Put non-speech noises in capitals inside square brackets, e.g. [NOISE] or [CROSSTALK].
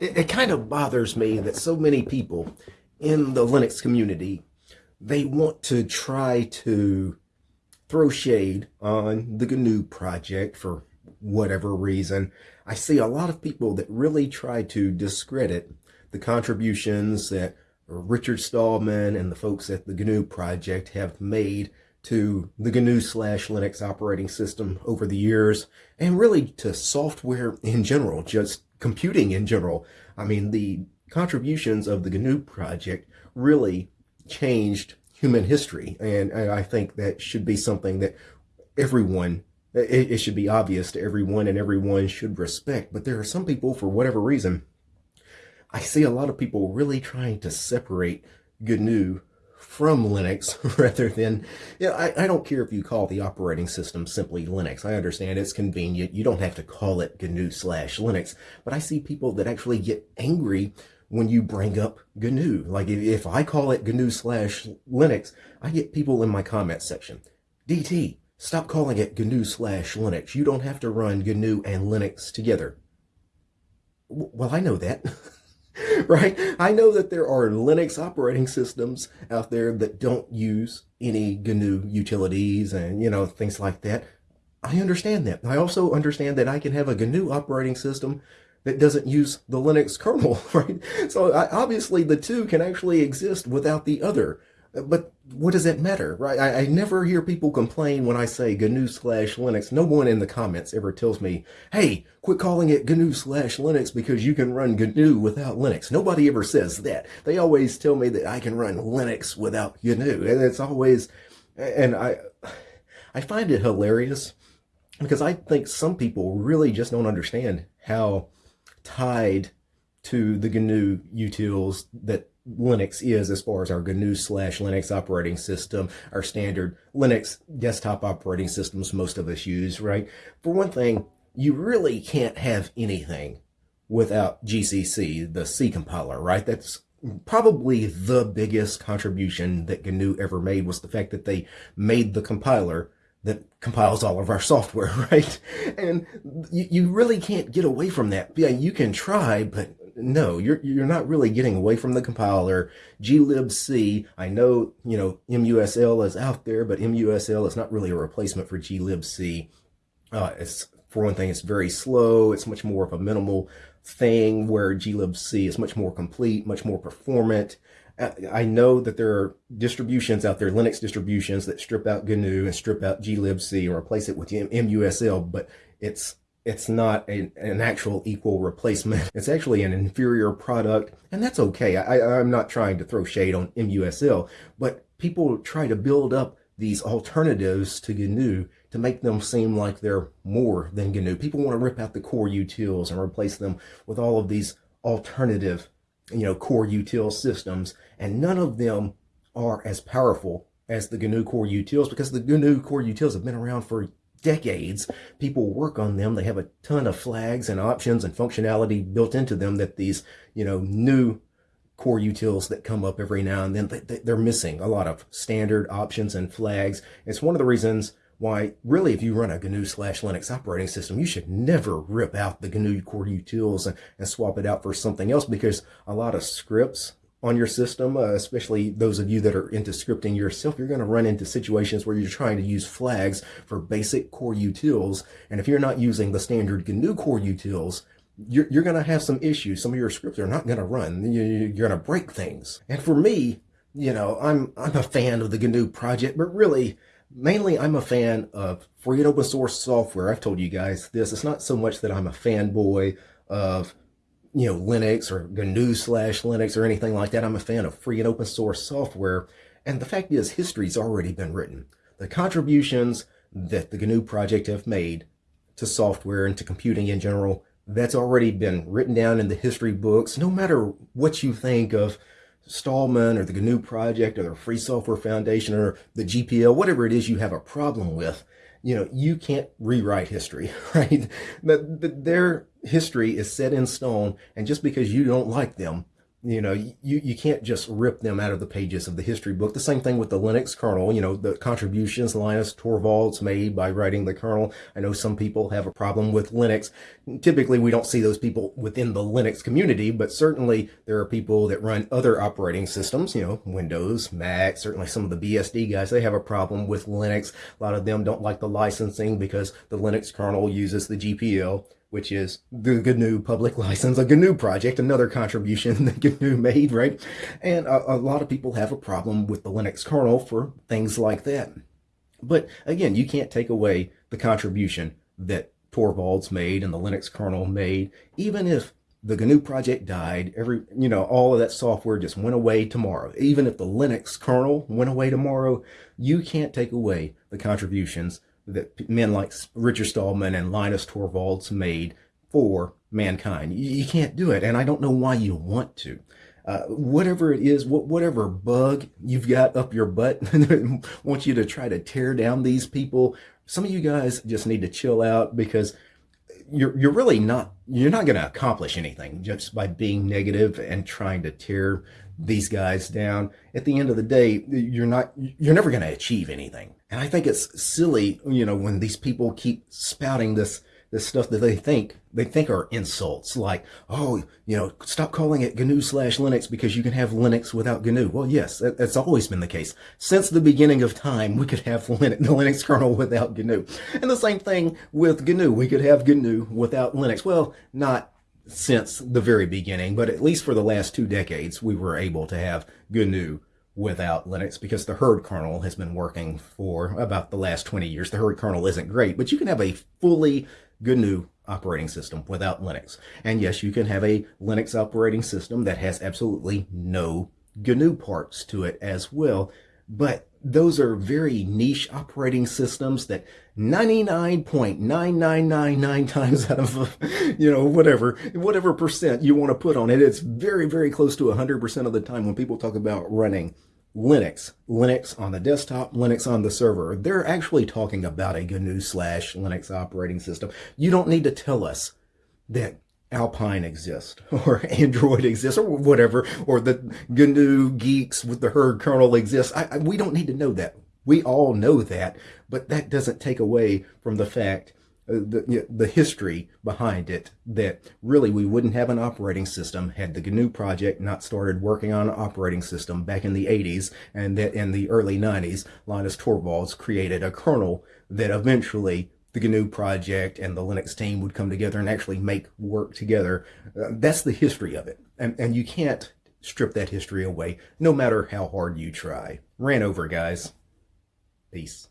it, it kind of bothers me that so many people in the Linux community, they want to try to throw shade on the GNU project for whatever reason. I see a lot of people that really try to discredit the contributions that Richard Stallman and the folks at the GNU project have made to the GNU slash Linux operating system over the years, and really to software in general, just computing in general. I mean, the contributions of the GNU project really changed human history, and, and I think that should be something that everyone it, it, should be obvious to everyone and everyone should respect. But there are some people, for whatever reason, I see a lot of people really trying to separate GNU from Linux [LAUGHS] rather than, you know, I, I don't care if you call the operating system simply Linux. I understand it's convenient. You don't have to call it GNU slash Linux. But I see people that actually get angry when you bring up GNU. Like if, if I call it GNU slash Linux, I get people in my comment section. DT, stop calling it GNU slash Linux. You don't have to run GNU and Linux together. Well, I know that. [LAUGHS] [LAUGHS] right? I know that there are Linux operating systems out there that don't use any GNU utilities and, you know, things like that. I understand that. I also understand that I can have a GNU operating system that doesn't use the Linux kernel, [LAUGHS] right? So I, obviously the two can actually exist without the other. But what does that matter, right? I, I, never hear people complain when I say GNU slash Linux. No one in the comments ever tells me, hey, quit calling it GNU slash Linux because you can run GNU without Linux. Nobody ever says that. They always tell me that I can run Linux without GNU. And it's always, and I, I find it hilarious because I think some people really just don't understand how tied to the GNU utils that Linux is as far as our GNU slash Linux operating system, our standard Linux desktop operating systems most of us use, right? For one thing, you really can't have anything without GCC, the C compiler, right? That's probably the biggest contribution that GNU ever made was the fact that they made the compiler that compiles all of our software, [LAUGHS] right? And you, you really can't get away from that. Yeah, you can try, but no, you're you're not really getting away from the compiler. glibc, I know, you know, MUSL is out there, but MUSL is not really a replacement for glibc. Uh, it's for one thing, it's very slow. It's much more of a minimal thing where glibc is much more complete, much more performant. I know that there are distributions out there, Linux distributions that strip out GNU and strip out glibc and replace it with MUSL, but it's it's not a, an actual equal replacement. It's actually an inferior product, and that's okay. I, I'm not trying to throw shade on MUSL, but people try to build up these alternatives to GNU to make them seem like they're more than GNU. People want to rip out the core utils and replace them with all of these alternative, you know, core util systems, and none of them are as powerful as the GNU core utils because the GNU core utils have been around for decades. People work on them. They have a ton of flags and options and functionality built into them that these, you know, new core utils that come up every now and then, they, are missing a lot of standard options and flags. It's one of the reasons why really if you run a GNU slash Linux operating system, you should never rip out the GNU core utils and, and swap it out for something else because a lot of scripts on your system, uh, especially those of you that are into scripting yourself, you're going to run into situations where you're trying to use flags for basic core utils. And if you're not using the standard GNU core utils, you're, you're going to have some issues. Some of your scripts are not going to run. You're going to break things. And for me, you know, I'm, I'm a fan of the GNU project, but really, mainly I'm a fan of free and open source software. I've told you guys this. It's not so much that I'm a fanboy of you know, Linux or GNU slash Linux or anything like that. I'm a fan of free and open source software. And the fact is, history's already been written. The contributions that the GNU project have made to software and to computing in general, that's already been written down in the history books. No matter what you think of Stallman or the GNU project or the Free Software Foundation or the GPL, whatever it is you have a problem with, you know, you can't rewrite history, [LAUGHS] right? But their history is set in stone, and just because you don't like them You know, you, you can't just rip them out of the pages of the history book. The same thing with the Linux kernel, you know, the contributions Linus Torvalds made by writing the kernel. I know some people have a problem with Linux. Typically, we don't see those people within the Linux community, but certainly there are people that run other operating systems, you know, Windows, Mac, certainly some of the BSD guys, they have a problem with Linux. A lot of them don't like the licensing because the Linux kernel uses the GPL which is the GNU public [LAUGHS] license, a GNU project, another contribution [LAUGHS] that GNU made, right? And a, a, lot of people have a problem with the Linux kernel for things like that. But again, you can't take away the contribution that Torvalds made and the Linux kernel made, even if the GNU project died, every, you know, all of that software just went away tomorrow. Even if the Linux kernel went away tomorrow, you can't take away the contributions that men like Richard Stallman and Linus Torvalds made for mankind. You, can't do it, and I don't know why you want to. Uh, whatever it is, whatever bug you've got up your butt, [LAUGHS] want you to try to tear down these people. Some of you guys just need to chill out because you're you're really not you're not going to accomplish anything just by being negative and trying to tear these guys down. At the end of the day, you're not you're never going to achieve anything. And I think it's silly, you know, when these people keep spouting this this stuff that they think they think are insults like oh you know stop calling it gnu slash linux because you can have linux without gnu. Well yes that, that's always been the case. Since the beginning of time we could have [LAUGHS] linux, the linux kernel without gnu. And the same thing with gnu. We could have gnu without linux. Well not since the very beginning but at least for the last two decades we were able to have gnu without Linux because the Hurd kernel has been working for about the last 20 years. The Hurd kernel isn't great, but you can have a fully GNU operating system without Linux. And yes, you can have a Linux operating system that has absolutely no GNU parts to it as well. But those are very niche operating systems that 99.9999 times out of, [LAUGHS] you know, whatever, whatever percent you want to put on it, it's very, very close to 100% of the time when people talk about running Linux, Linux on the desktop, Linux on the server. They're actually talking about a GNU slash Linux operating system. You don't need to tell us that Alpine exists [LAUGHS] or Android exists or whatever, or the GNU Guix with the Hurd kernel exists. I, I, we don't need to know that. We all know that, but that doesn't take away from the fact uh, the, the history behind it that really we wouldn't have an operating system had the GNU project not started working on an operating system back in the 80s and that in the early 90s Linus Torvalds created a kernel that eventually the GNU project and the Linux team would come together and actually make work together. Uh, that's the history of it. And, and you can't strip that history away no matter how hard you try. Ran over, guys. Peace.